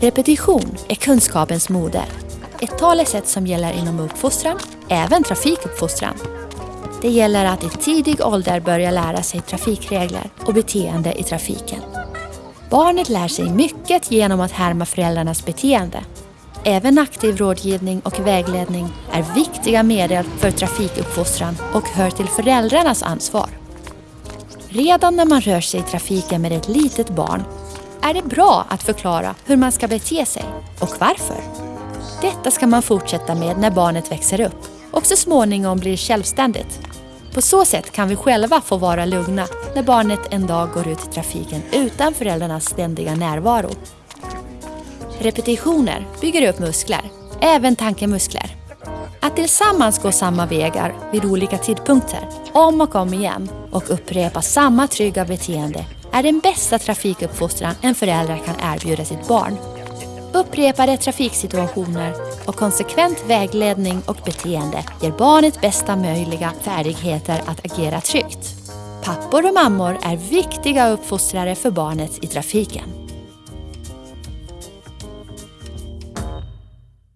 Repetition är kunskapens moder. Ett talesätt som gäller inom uppfostran, även trafikuppfostran. Det gäller att i tidig ålder börja lära sig trafikregler och beteende i trafiken. Barnet lär sig mycket genom att härma föräldrarnas beteende. Även aktiv rådgivning och vägledning är viktiga medel för trafikuppfostran och hör till föräldrarnas ansvar. Redan när man rör sig i trafiken med ett litet barn är det bra att förklara hur man ska bete sig och varför. Detta ska man fortsätta med när barnet växer upp och så småningom blir självständigt. På så sätt kan vi själva få vara lugna när barnet en dag går ut i trafiken utan föräldrarnas ständiga närvaro. Repetitioner bygger upp muskler, även tankemuskler. Att tillsammans gå samma vägar vid olika tidpunkter, om och om igen och upprepa samma trygga beteende är den bästa trafikuppfostran en förälder kan erbjuda sitt barn. Upprepade trafiksituationer och konsekvent vägledning och beteende ger barnet bästa möjliga färdigheter att agera tryggt. Pappor och mammor är viktiga uppfostrare för barnet i trafiken.